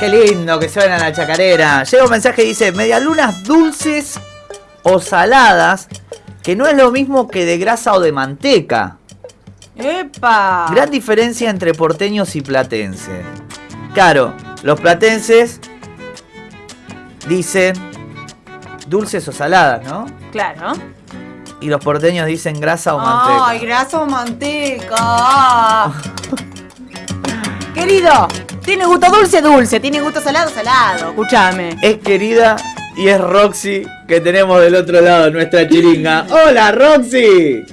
Qué lindo que suena la chacarera. Llega un mensaje que dice, medialunas dulces o saladas, que no es lo mismo que de grasa o de manteca. ¡Epa! Gran diferencia entre porteños y platenses. Claro, los platenses dicen dulces o saladas, ¿no? Claro. Y los porteños dicen grasa o manteca. Ay, grasa o manteca. Querido, tiene gusto dulce, dulce. Tiene gusto salado, salado. Escúchame. Es querida y es Roxy que tenemos del otro lado nuestra chiringa. ¡Hola, Roxy!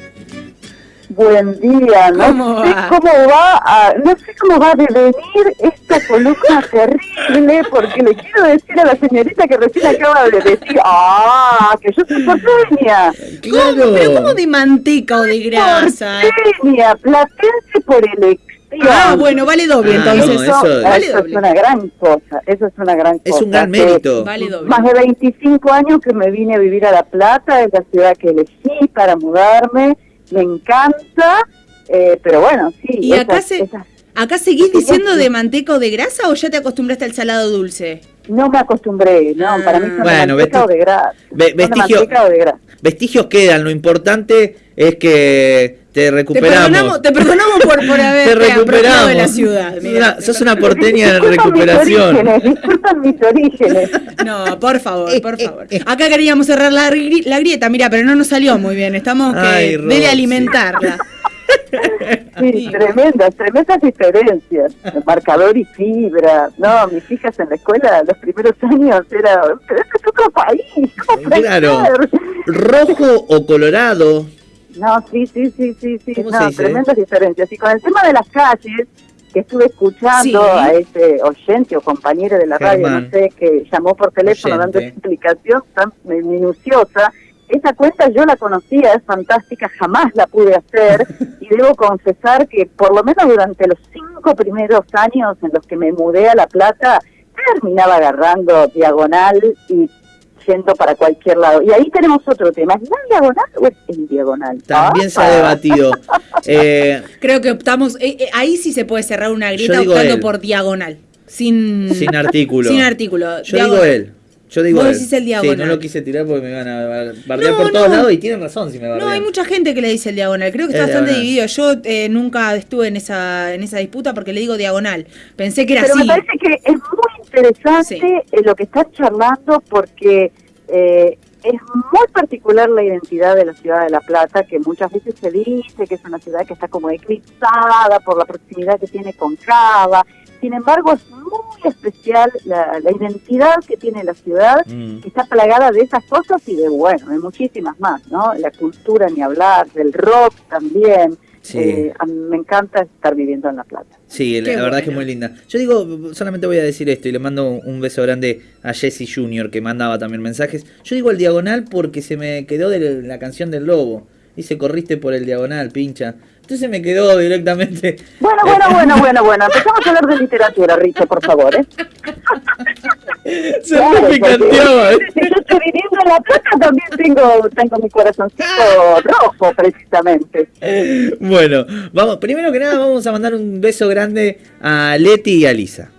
Buen día, no ¿Cómo sé va? cómo va a, no sé cómo va a devenir esta columna terrible, porque le quiero decir a la señorita que recién acaba de decir, ah, que yo soy porteña, ¡Claro! ¿Pero cómo de manteca o de grasa? porteña, platense por elección. Ah, bueno, vale doble Ah, entonces. no, eso, eso- Vale eso doble. es una gran cosa, eso es una gran cosa. Es un gran mérito. Vale doble. Más de 25 años que me vine a vivir a La Plata, es la ciudad que elegí para mudarme, me encanta, eh, pero bueno, sí. ¿Y acá esas- se- esas- ¿Acá seguís diciendo de manteca o de grasa o ya te acostumbraste al salado dulce? No me acostumbré, no, Ah. para mí son Bueno, de manteca vesti- o de grasa. ve- Son de vestigio- manteca o de grasa. Vestigios quedan, lo importante es que te Te recuperamos. perdonamos, te perdonamos por, por te haberte apropiado recuperamos. de la ciudad. Sos mira. una, sos una porteña mis recuperación. orígenes, disculpan mis orígenes. No, por favor, por favor. Acá queríamos cerrar la, la grieta, mira, pero no nos salió muy bien. Estamos que Ay, debe alimentarla. Sí, tremendas, tremendas diferencias. Marcador y fibra. No, mis hijas en la escuela, los primeros años era, pero este es otro país. ¿cómo puede Claro. ¿Rojo o colorado? No, sí, sí, sí, sí, sí. ¿Cómo se No, tremendas diferencias. Y con el tema de las calles, que estuve escuchando Sí. a ese oyente o compañero de la radio, no sé, que llamó por teléfono Oyente. dando esa explicación tan minuciosa. Esa cuenta yo la conocía, es fantástica, jamás la pude hacer y debo confesar que por lo menos durante los cinco primeros años en los que me mudé a La Plata, terminaba agarrando diagonal y yendo para cualquier lado. Y ahí tenemos otro tema, ¿es la diagonal o es el diagonal? También se ha debatido. Eh, Creo que optamos, eh, eh, ahí sí se puede cerrar una grieta optando él. por diagonal. Sin, sin artículo. Sin artículo. Yo Diagonal. digo él. Yo digo Vos decís el Sí, diagonal. no lo quise tirar porque me van a bardear No, por todos no. lados y tienen razón si me bardean. No, hay mucha gente que le dice el diagonal. Creo que está El bastante diagonal. dividido. Yo eh, nunca estuve en esa en esa disputa porque le digo diagonal. Pensé que era Pero así. me parece que es muy interesante Sí. eh, lo que estás charlando porque eh, es muy particular la identidad de la ciudad de La Plata, que muchas veces se dice que es una ciudad que está como eclipsada por la proximidad que tiene con Cava. Sin embargo, es muy especial la, la identidad que tiene la ciudad, Mm. que está plagada de esas cosas y de, bueno, de muchísimas más, ¿no? La cultura, ni hablar, del rock también. Sí. Eh, a mí me encanta estar viviendo en La Plata. Sí, la, Qué la verdad es que es muy linda. Yo digo, solamente voy a decir esto y le mando un beso grande a Jesse Jr. que mandaba también mensajes. Yo digo el diagonal porque se me quedó de la canción del lobo. Dice, corriste por el diagonal, pincha. Entonces me quedó directamente. Bueno, bueno, bueno, bueno, bueno. Empezamos a hablar de literatura, Richo, por favor, ¿eh? Se Claro, me picanteaba. ¿eh? Si yo estoy viviendo en La Plata, también tengo, tengo mi corazoncito rojo, precisamente. Bueno, vamos, primero que nada vamos a mandar un beso grande a Leti y a Lisa.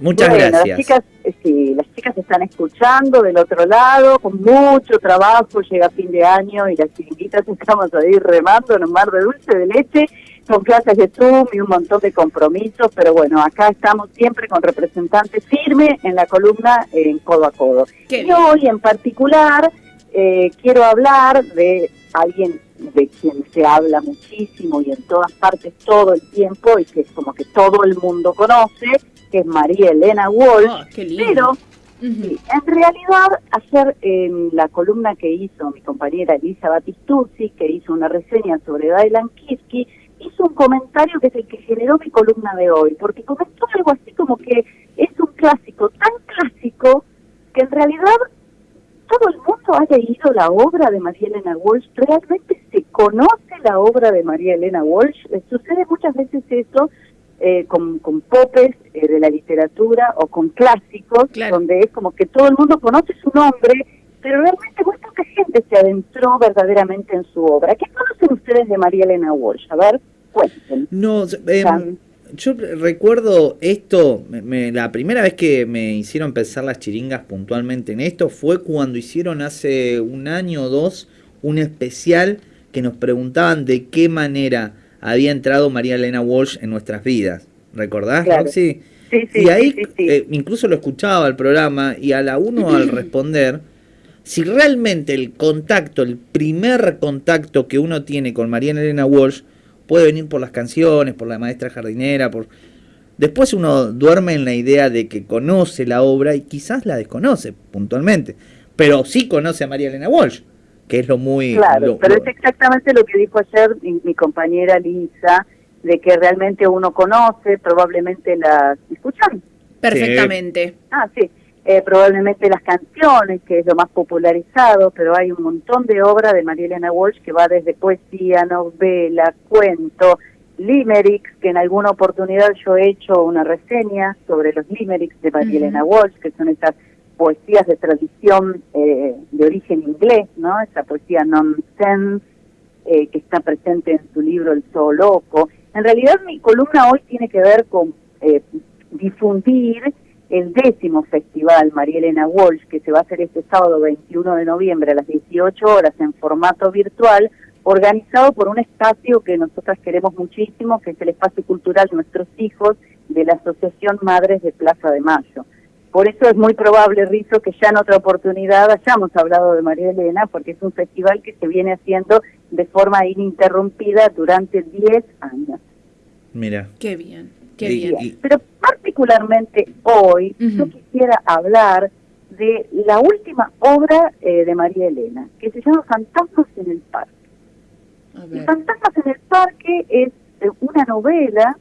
Muchas Bueno, gracias. Las chicas, eh, sí, las chicas están escuchando del otro lado, con mucho trabajo, llega fin de año y las chiquititas estamos ahí remando en un mar de dulce de leche, con clases de Zoom y un montón de compromisos, pero bueno, acá estamos siempre con representantes firmes en la columna en codo a codo. Qué y hoy en particular eh, quiero hablar de alguien de quien se habla muchísimo y en todas partes todo el tiempo y que es como que todo el mundo conoce, que es María Elena Walsh. Oh. Pero En realidad ayer en la columna que hizo mi compañera Elisa Batistuzzi, que hizo una reseña sobre Dylan Kiski, hizo un comentario que es el que generó mi columna de hoy, porque comentó algo así como que es un clásico, tan clásico, que en realidad todo el mundo ha leído la obra de María Elena Walsh, realmente se conoce la obra de María Elena Walsh, sucede muchas veces eso eh, con, con popes eh, de la literatura o con clásicos, Claro. donde es como que todo el mundo conoce su nombre, pero realmente muy poca gente se adentró verdaderamente en su obra. ¿Qué conocen ustedes de María Elena Walsh? A ver, cuenten. No, eh, yo recuerdo esto, la primera vez que me hicieron pensar las chiringas puntualmente en esto fue cuando hicieron hace un año o dos un especial que nos preguntaban de qué manera había entrado María Elena Walsh en nuestras vidas. ¿Recordás, Sí, sí, y ahí eh, incluso lo escuchaba el programa y a la uno al responder, si realmente el contacto, el primer contacto que uno tiene con María Elena Walsh puede venir por las canciones, por la maestra jardinera, por... Después uno duerme en la idea de que conoce la obra y quizás la desconoce puntualmente, pero sí conoce a María Elena Walsh, que es lo muy... Claro, pero es exactamente lo que dijo ayer mi, compañera Lisa, de que realmente uno conoce, probablemente las... ¿Escuchan? Perfectamente. Ah, sí. Eh, probablemente las canciones, que es lo más popularizado, pero hay un montón de obra de María Elena Walsh que va desde poesía, novela, cuento, limericks, que en alguna oportunidad yo he hecho una reseña sobre los limericks de María Elena Walsh, que son esas poesías de tradición eh, de origen inglés, ¿no? Esa poesía nonsense eh, que está presente en su libro El Zoo Loco. En realidad mi columna hoy tiene que ver con eh, difundir el décimo festival María Elena Walsh, que se va a hacer este sábado 21 de noviembre a las 18 horas en formato virtual, organizado por un espacio que nosotras queremos muchísimo, que es el espacio cultural Nuestros Hijos de la Asociación Madres de Plaza de Mayo. Por eso es muy probable, Rizo, que ya en otra oportunidad hayamos hablado de María Elena, porque es un festival que se viene haciendo de forma ininterrumpida durante 10 años. Mira. Qué bien. Qué Pero particularmente hoy yo quisiera hablar de la última obra eh, de María Elena, que se llama Fantasmas en el Parque. Fantasmas en el Parque es eh, una novela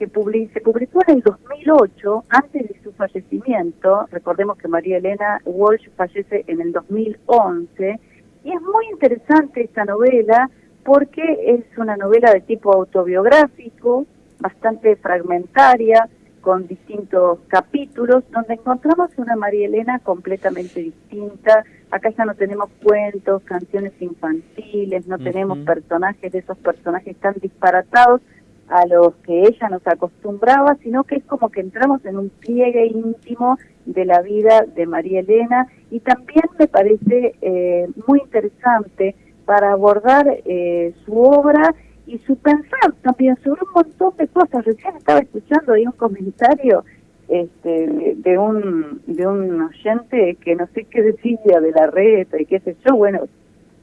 que se publicó en el 2008, antes de su fallecimiento. Recordemos que María Elena Walsh fallece en el 2011. Y es muy interesante esta novela porque es una novela de tipo autobiográfico, bastante fragmentaria, con distintos capítulos, donde encontramos una María Elena completamente distinta. Acá ya no tenemos cuentos, canciones infantiles, no tenemos personajes de esos personajes tan disparatados a los que ella nos acostumbraba, sino que es como que entramos en un pliegue íntimo de la vida de María Elena y también me parece eh, muy interesante para abordar eh, su obra y su pensar también sobre un montón de cosas. Recién estaba escuchando ahí un comentario este, de, un de un oyente que no sé qué decía de la red y qué sé yo. Bueno,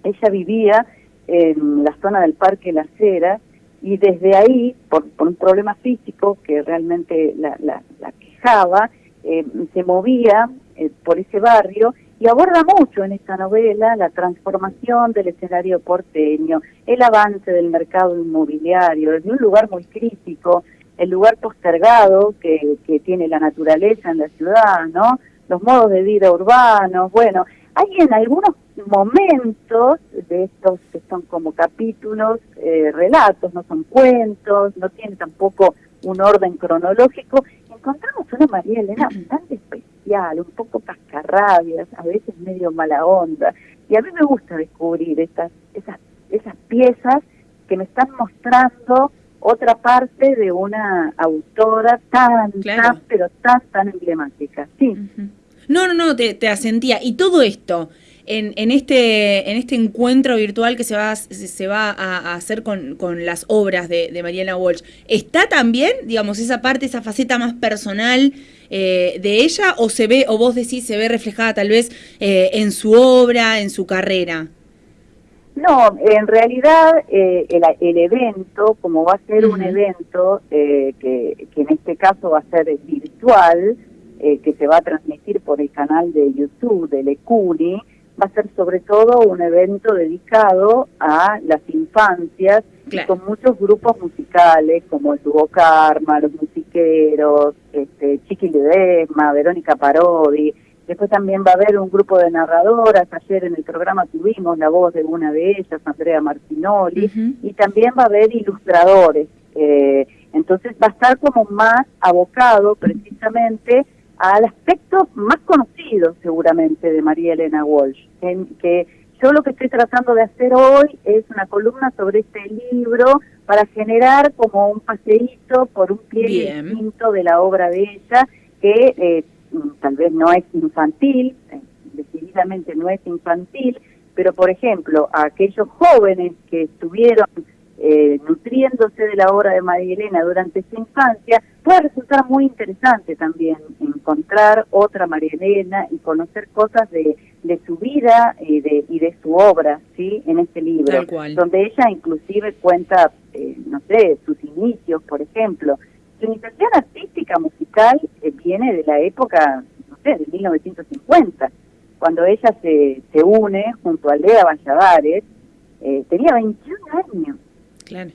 ella vivía en la zona del Parque La Cera y desde ahí, por, un problema físico que realmente la, la, quejaba, eh, se movía eh, por ese barrio y aborda mucho en esta novela la transformación del escenario porteño, el avance del mercado inmobiliario, desde un lugar muy crítico, el lugar postergado que, que tiene la naturaleza en la ciudad, ¿no? Los modos de vida urbanos, bueno, hay en algunos momentos de estos que son como capítulos, eh, relatos, no son cuentos, no tiene tampoco un orden cronológico, encontramos una María Elena bastante especial, un poco cascarrabias, a veces medio mala onda. Y a mí me gusta descubrir estas, esas, esas piezas que me están mostrando otra parte de una autora tan, tan, pero tan, tan emblemática. Sí. No, no, no, te, te asentía. Y todo esto, en, en, este, en este encuentro virtual que se va, se va a, hacer con, con, las obras de, de, Mariana Walsh, ¿está también, digamos, esa parte, esa faceta más personal eh, de ella o se ve, o vos decís, se ve reflejada tal vez eh, en su obra, en su carrera? No, en realidad eh, el, el, evento, como va a ser un evento que, que en este caso va a ser virtual, que se va a transmitir por el canal de YouTube de Lecuni, va a ser sobre todo un evento dedicado a las infancias con muchos grupos musicales como el Tubo Karma, Los Musiqueros, este, Chiqui Ledesma, Verónica Parodi. Después también va a haber un grupo de narradoras. Ayer en el programa tuvimos la voz de una de ellas, Andrea Martinoli, y también va a haber ilustradores. Eh, entonces va a estar como más abocado precisamente al aspecto más conocido seguramente de María Elena Walsh, en que yo lo que estoy tratando de hacer hoy es una columna sobre este libro para generar como un paseíto por un pie distinto de la obra de ella, que eh, tal vez no es infantil, eh, decididamente no es infantil, pero por ejemplo, a aquellos jóvenes que estuvieron eh, nutriéndose de la obra de María Elena durante su infancia, puede resultar muy interesante también encontrar otra María Elena y conocer cosas de, de su vida y de, y de su obra, ¿sí? En este libro, donde ella inclusive cuenta, eh, no sé, sus inicios, por ejemplo. Su iniciación artística musical eh, viene de la época, no sé, de 1950, cuando ella se, se une junto a Lea Valladares, eh, tenía 21 años.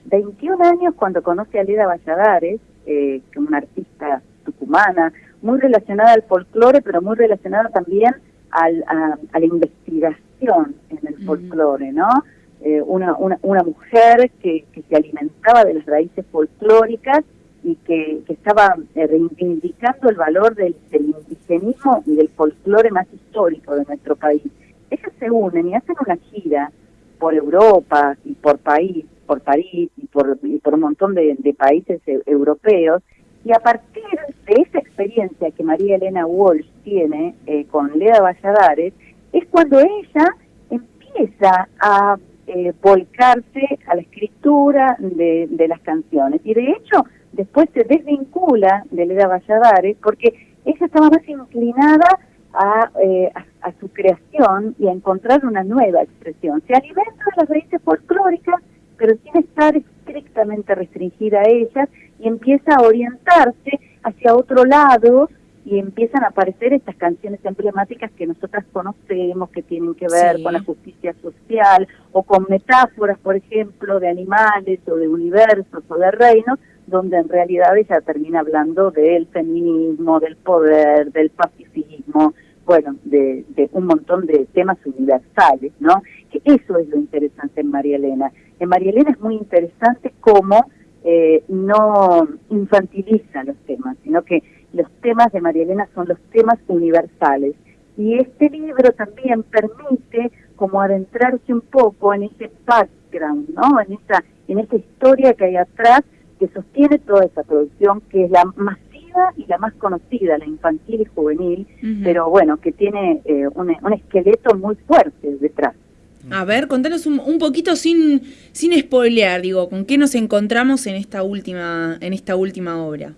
21 años cuando conoce a Leda Valladares, eh, que es una artista tucumana, muy relacionada al folclore, pero muy relacionada también al, a, la investigación en el folclore, ¿no? Eh, una, una, una, mujer que, que, se alimentaba de las raíces folclóricas y que, que estaba eh, reivindicando el valor del, del, indigenismo y del folclore más histórico de nuestro país. Ellas se unen y hacen una gira por Europa y por país, por París y por, por un montón de, países e, europeos, y a partir de esa experiencia que María Elena Walsh tiene eh, con Leda Valladares, es cuando ella empieza a eh, volcarse a la escritura de, de, las canciones. Y de hecho, después se desvincula de Leda Valladares porque ella estaba más inclinada a, eh, a, su creación y a encontrar una nueva expresión. Se alimenta de las raíces folclóricas, pero sin estar estrictamente restringida a ellas y empieza a orientarse hacia otro lado y empiezan a aparecer estas canciones emblemáticas que nosotras conocemos, que tienen que ver con la justicia social o con metáforas, por ejemplo, de animales o de universos o de reinos, donde en realidad ella termina hablando del feminismo, del poder, del pacifismo, bueno, de, un montón de temas universales, ¿no? Que eso es lo interesante en María Elena. En María Elena es muy interesante cómo eh, no infantiliza los temas, sino que los temas de María Elena son los temas universales. Y este libro también permite como adentrarse un poco en ese background, ¿no? En esa, en esa historia que hay atrás que sostiene toda esa producción, que es la masiva y la más conocida, la infantil y juvenil, pero bueno, que tiene eh, un, esqueleto muy fuerte detrás. A ver, contanos un, un, poquito sin, sin spoilear, digo, ¿con qué nos encontramos en esta última, en esta última obra?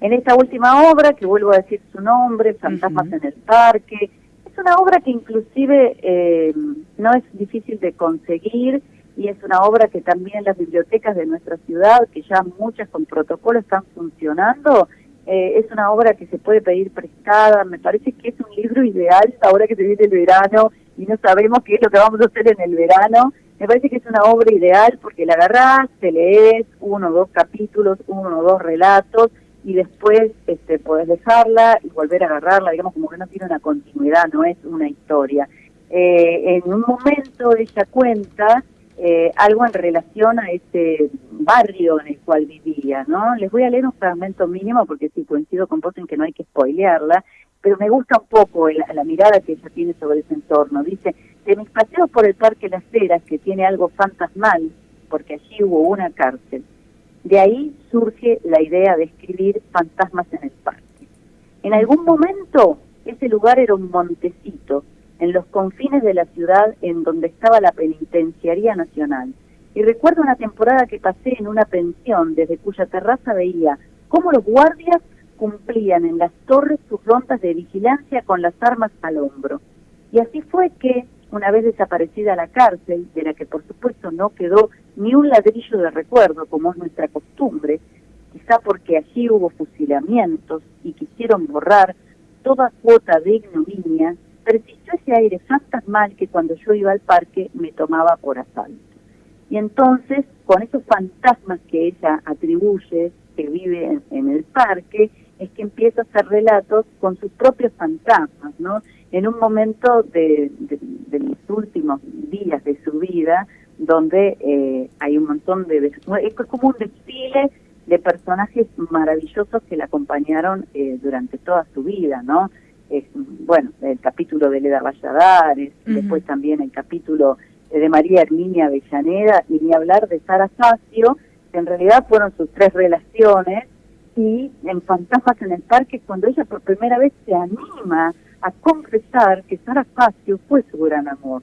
En esta última obra, que vuelvo a decir su nombre, Fantasmas en el Parque, es una obra que inclusive eh, no es difícil de conseguir, y es una obra que también las bibliotecas de nuestra ciudad, que ya muchas con protocolo están funcionando, eh, es una obra que se puede pedir prestada, me parece que es un libro ideal ahora que se viene el verano y no sabemos qué es lo que vamos a hacer en el verano, me parece que es una obra ideal porque la agarrás, te lees uno o dos capítulos, uno o dos relatos y después este, podés dejarla y volver a agarrarla, digamos como que no tiene una continuidad, no es una historia. Eh, en un momento ella cuenta eh, algo en relación a ese barrio en el cual vivía, ¿no? Les voy a leer un fragmento mínimo porque sí coincido con vos en que no hay que spoilearla, pero me gusta un poco la mirada que ella tiene sobre ese entorno. Dice, de mis paseos por el Parque Las Heras, que tiene algo fantasmal, porque allí hubo una cárcel, de ahí surge la idea de escribir fantasmas en el parque. En algún momento ese lugar era un montecito en los confines de la ciudad en donde estaba la Penitenciaría Nacional. Y recuerdo una temporada que pasé en una pensión desde cuya terraza veía cómo los guardias cumplían en las torres sus rondas de vigilancia con las armas al hombro. Y así fue que, una vez desaparecida la cárcel, de la que por supuesto no quedó ni un ladrillo de recuerdo, como es nuestra costumbre, quizá porque allí hubo fusilamientos y quisieron borrar toda cuota de ignominia, persistió ese aire fantasmal que cuando yo iba al parque me tomaba por asalto. Y entonces, con esos fantasmas que ella atribuye, que vive en, el parque, es que empieza a hacer relatos con sus propios fantasmas, ¿no? En un momento de, los últimos días de su vida, donde eh, hay un montón de... Es como un desfile de personajes maravillosos que la acompañaron eh, durante toda su vida, ¿no? es, bueno, el capítulo de Leda Valladares, después también el capítulo de María Herminia Avellaneda, y ni hablar de Sara Facio, que en realidad fueron sus tres relaciones, y en Fantasmas en el Parque, cuando ella por primera vez se anima a confesar que Sara Facio fue su gran amor.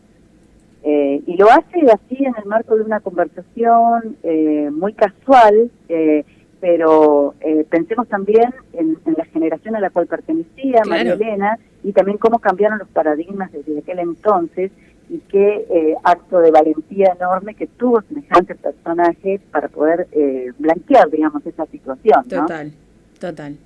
Eh, y lo hace así en el marco de una conversación eh, muy casual, eh, pero pensemos también en, la generación a la cual pertenecía María Elena y también cómo cambiaron los paradigmas desde aquel entonces y qué acto de valentía enorme que tuvo semejante personaje para poder blanquear, digamos, esa situación. Total, total.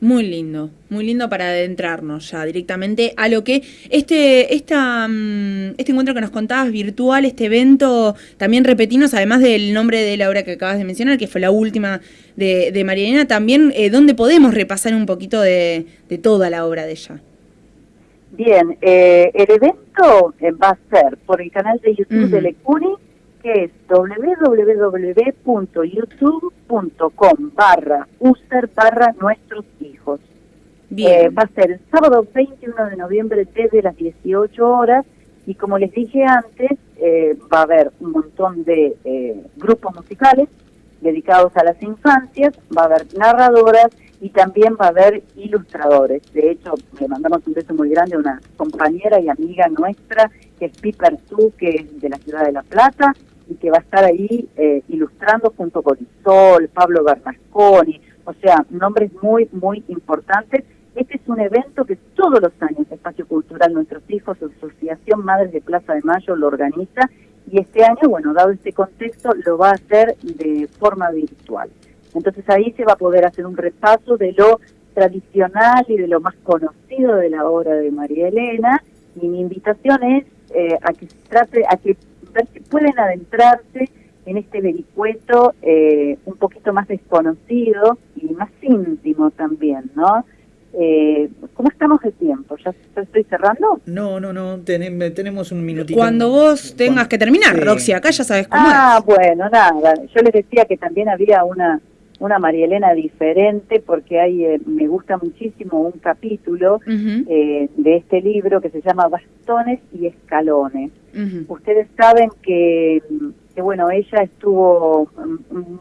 Muy lindo, muy lindo para adentrarnos ya directamente a lo que este, esta, mm, este encuentro que nos contabas virtual, este evento, también repetimos, además del nombre de la obra que acabas de mencionar, que fue la última de, de Mariana, también eh, dónde podemos repasar un poquito de, toda la obra de ella. Bien, eh, el evento va a ser por el canal de YouTube de Lecuni que es www.youtube.com barra user barra nuestros hijos. Eh, va a ser el sábado 21 de noviembre desde las 18 horas y como les dije antes, eh, va a haber un montón de eh, grupos musicales dedicados a las infancias, va a haber narradoras y también va a haber ilustradores. De hecho, le mandamos un beso muy grande a una compañera y amiga nuestra, que es Piper Su, que es de la ciudad de La Plata, y que va a estar ahí eh, ilustrando junto con Isol, Pablo Bernasconi, o sea, nombres muy, muy importantes. Este es un evento que todos los años Espacio Cultural Nuestros Hijos, Asociación Madres de Plaza de Mayo lo organiza y este año, bueno, dado este contexto, lo va a hacer de forma virtual. Entonces ahí se va a poder hacer un repaso de lo tradicional y de lo más conocido de la obra de María Elena y mi invitación es eh, a que se trate, a que pueden adentrarse en este vericueto eh, un poquito más desconocido y más íntimo también, ¿no? Eh, ¿Cómo estamos de tiempo? ¿Ya, estoy cerrando? No, no, no, tenemos un minutito. Cuando vos tengas que terminar, Roxy, acá ya sabes cómo Ah, bueno, nada, yo les decía que también había una una María Elena diferente porque hay eh, me gusta muchísimo un capítulo eh, de este libro que se llama Bastones y Escalones. Ustedes saben que, que, bueno, ella estuvo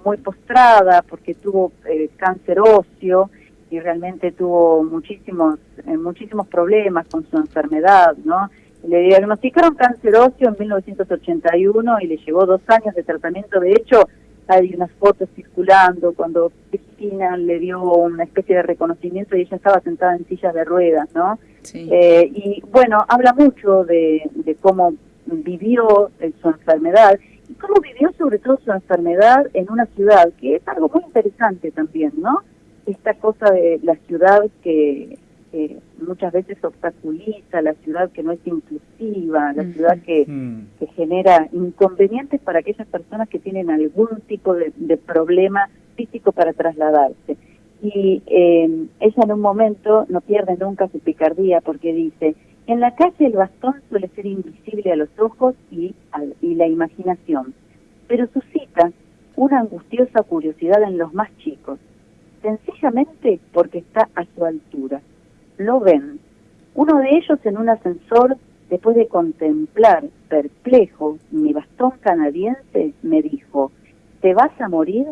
muy postrada porque tuvo eh, cáncer óseo y realmente tuvo muchísimos muchísimos problemas con su enfermedad, ¿no? Le diagnosticaron cáncer óseo en 1981 y le llevó dos años de tratamiento. De hecho, hay unas fotos circulando cuando Cristina le dio una especie de reconocimiento y ella estaba sentada en silla de ruedas, ¿no? Eh, y bueno, habla mucho de, de cómo vivió su enfermedad y cómo vivió sobre todo su enfermedad en una ciudad, que es algo muy interesante también, ¿no? Esta cosa de la ciudad que muchas veces obstaculiza, la ciudad que no es inclusiva, la ciudad que, mm. que, genera inconvenientes para aquellas personas que tienen algún tipo de, problema físico para trasladarse. Y eh, ella en un momento no pierde nunca su picardía porque dice, en la calle el bastón suele ser invisible a los ojos y, y la imaginación, pero suscita una angustiosa curiosidad en los más chicos, sencillamente porque está a su altura lo ven. Uno de ellos en un ascensor, después de contemplar perplejo mi bastón canadiense, me dijo, ¿te vas a morir?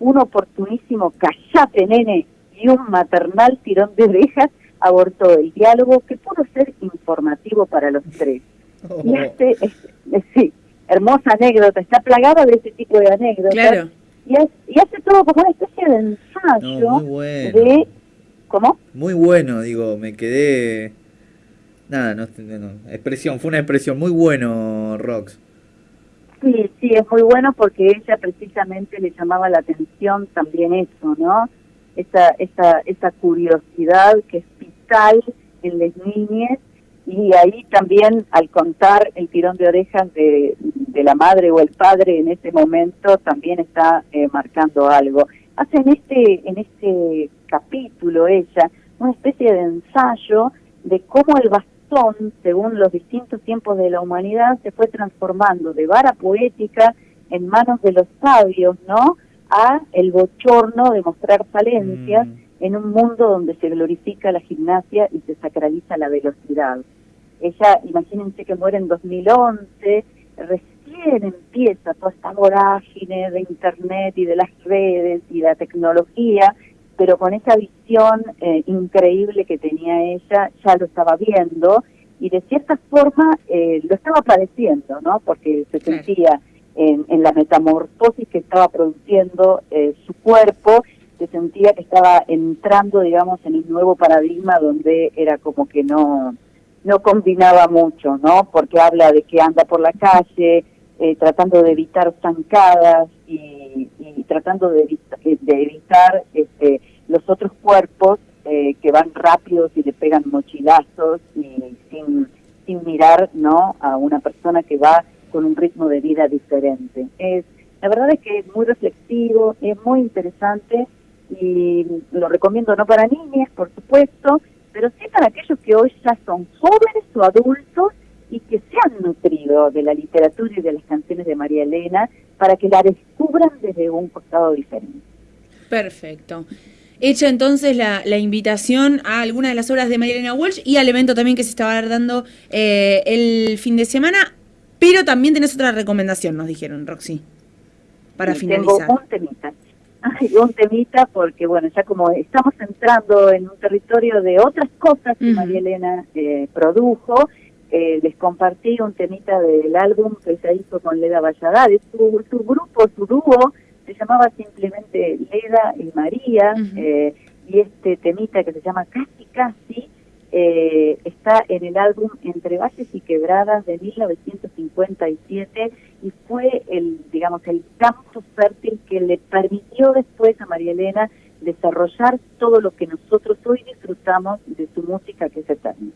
Un oportunísimo callate, nene, y un maternal tirón de orejas abortó el diálogo que pudo ser informativo para los tres. Y oh. este, sí, hermosa anécdota, está plagada de ese tipo de anécdotas. Y, hace, todo como una especie de ensayo de ¿Cómo? Muy bueno, digo, me quedé... Nada, no, expresión, fue una expresión muy bueno, Rox. Sí, sí, es muy bueno porque ella precisamente le llamaba la atención también eso, ¿no? Esa, esa, esa curiosidad que es vital en las niñas y ahí también al contar el tirón de orejas de, de la madre o el padre en ese momento también está eh, marcando algo hace en este, en este capítulo ella una especie de ensayo de cómo el bastón, según los distintos tiempos de la humanidad, se fue transformando de vara poética en manos de los sabios, ¿no? a el bochorno de mostrar falencias mm. en un mundo donde se glorifica la gimnasia y se sacraliza la velocidad. Ella, imagínense que muere en 2011, recién empieza toda esta vorágine de Internet y de las redes y la tecnología, pero con esa visión eh, increíble que tenía ella, ya lo estaba viendo y de cierta forma eh, lo estaba padeciendo, ¿no? Porque se sentía en, en, la metamorfosis que estaba produciendo eh, su cuerpo, se sentía que estaba entrando, digamos, en un nuevo paradigma donde era como que no no combinaba mucho, ¿no? Porque habla de que anda por la calle eh, tratando de evitar zancadas y, y tratando de, de evitar este, los otros cuerpos eh, que van rápidos y le pegan mochilazos y sin, sin mirar, ¿no? A una persona que va con un ritmo de vida diferente. Es, la verdad es que es muy reflexivo, es muy interesante y lo recomiendo no para niñas, por supuesto, pero sí para aquellos que hoy ya son jóvenes o adultos y que se han de la literatura y de las canciones de María Elena para que la descubran desde un costado diferente. Perfecto. Hecha entonces la, la invitación a alguna de las obras de María Elena Walsh y al evento también que se estaba dando eh, el fin de semana, pero también tenés otra recomendación, nos dijeron, Roxy, para sí, finalizar. Tengo un temita. Ay, un temita porque, bueno, ya como estamos entrando en un territorio de otras cosas que uh -huh. María Elena eh, produjo, eh, les compartí un temita del álbum que se hizo con Leda Valladares, su, su grupo, su dúo, se llamaba simplemente Leda y María, uh -huh. eh, y este temita que se llama Casi Casi, eh, está en el álbum Entre Valles y Quebradas de 1957 y fue el, digamos, el campo fértil que le permitió después a María Elena desarrollar todo lo que nosotros hoy disfrutamos de su música que es eterna.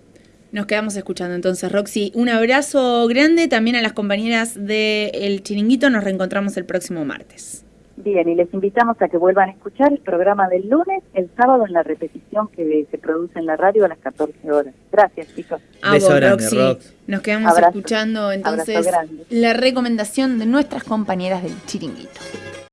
Nos quedamos escuchando entonces, Roxy. Un abrazo grande también a las compañeras de El Chiringuito. Nos reencontramos el próximo martes. Bien, y les invitamos a que vuelvan a escuchar el programa del lunes, el sábado en la repetición que se produce en la radio a las 14 horas. Gracias, chicos. A vos, grande, Roxy. Rox. Nos quedamos abrazo, escuchando entonces la recomendación de nuestras compañeras del Chiringuito.